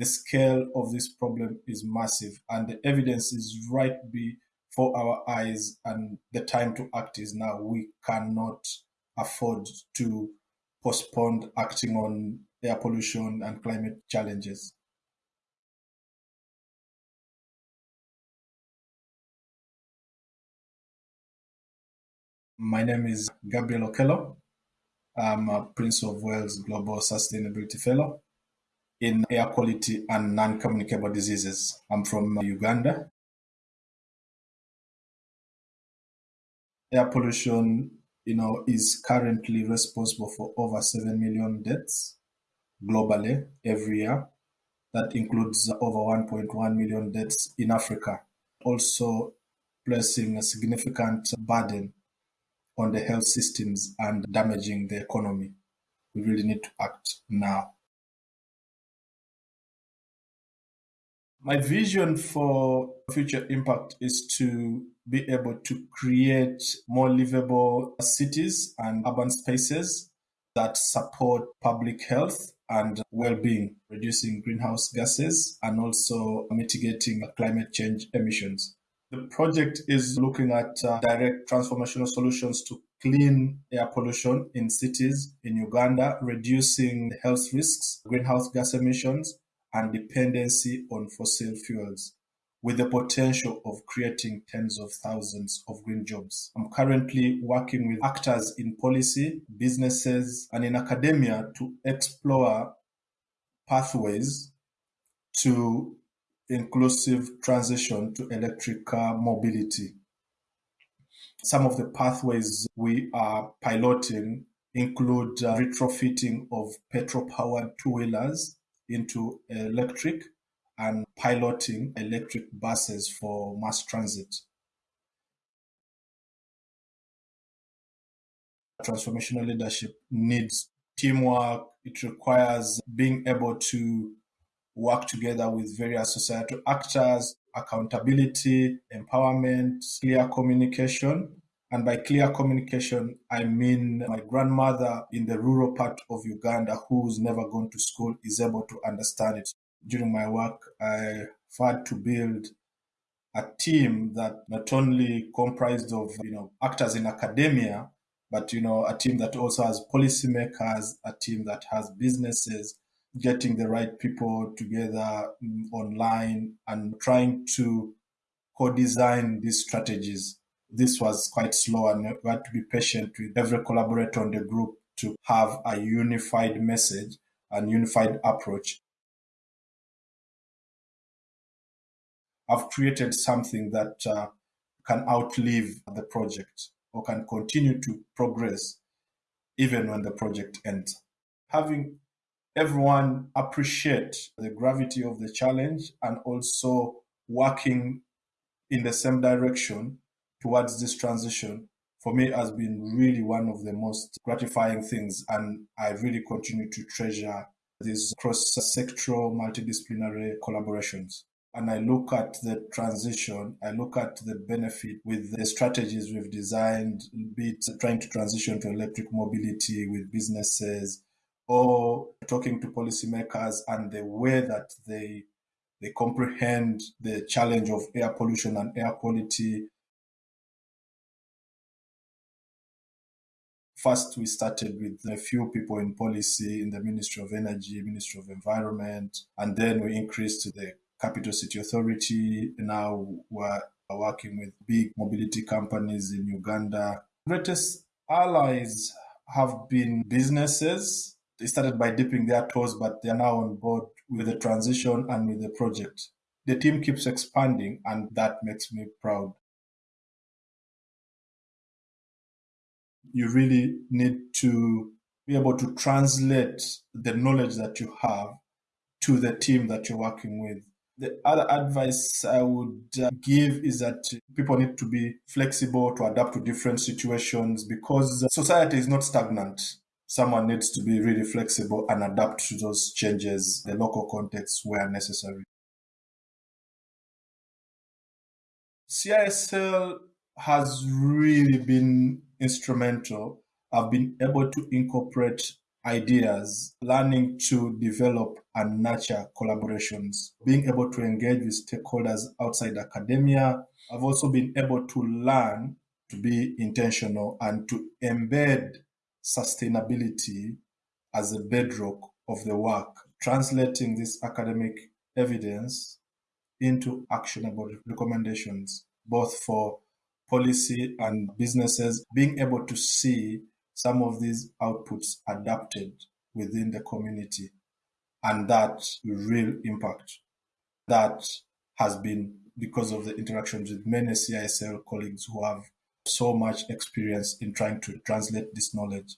the scale of this problem is massive and the evidence is right before our eyes and the time to act is now. We cannot afford to postpone acting on air pollution and climate challenges. My name is Gabriel Okello. I'm a Prince of Wales Global Sustainability Fellow in air quality and non-communicable diseases. I'm from uh, Uganda. Air pollution, you know, is currently responsible for over 7 million deaths globally every year. That includes over 1.1 million deaths in Africa, also placing a significant burden on the health systems and damaging the economy. We really need to act now. My vision for future impact is to be able to create more livable cities and urban spaces that support public health and well-being, reducing greenhouse gases and also mitigating climate change emissions. The project is looking at uh, direct transformational solutions to clean air pollution in cities in Uganda, reducing health risks, greenhouse gas emissions, and dependency on fossil fuels with the potential of creating tens of thousands of green jobs. I'm currently working with actors in policy, businesses, and in academia to explore pathways to inclusive transition to electric car mobility. Some of the pathways we are piloting include uh, retrofitting of petrol powered two wheelers into electric and piloting electric buses for mass transit. Transformational leadership needs teamwork. It requires being able to work together with various societal actors, accountability, empowerment, clear communication. And by clear communication, I mean my grandmother in the rural part of Uganda who's never gone to school is able to understand it. During my work, I had to build a team that not only comprised of you know actors in academia, but you know a team that also has policymakers, a team that has businesses, getting the right people together mm, online and trying to co-design these strategies. This was quite slow and we had to be patient with every collaborator on the group to have a unified message and unified approach. I've created something that uh, can outlive the project or can continue to progress even when the project ends. Having everyone appreciate the gravity of the challenge and also working in the same direction towards this transition for me has been really one of the most gratifying things and I really continue to treasure these cross-sectoral multidisciplinary collaborations and I look at the transition, I look at the benefit with the strategies we've designed, be it trying to transition to electric mobility with businesses, or talking to policymakers and the way that they they comprehend the challenge of air pollution and air quality. First, we started with a few people in policy in the Ministry of Energy, Ministry of Environment, and then we increased to the Capital City Authority. Now we're working with big mobility companies in Uganda. Greatest allies have been businesses they started by dipping their toes, but they are now on board with the transition and with the project. The team keeps expanding, and that makes me proud. You really need to be able to translate the knowledge that you have to the team that you're working with. The other advice I would uh, give is that people need to be flexible to adapt to different situations because society is not stagnant someone needs to be really flexible and adapt to those changes, the local context where necessary. CISL has really been instrumental. I've been able to incorporate ideas, learning to develop and nurture collaborations, being able to engage with stakeholders outside academia. I've also been able to learn to be intentional and to embed sustainability as a bedrock of the work, translating this academic evidence into actionable recommendations, both for policy and businesses, being able to see some of these outputs adapted within the community. And that real impact that has been because of the interactions with many CISL colleagues who have so much experience in trying to translate this knowledge